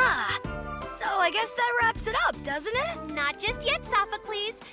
Huh. So I guess that wraps it up, doesn't it? Not just yet, Sophocles.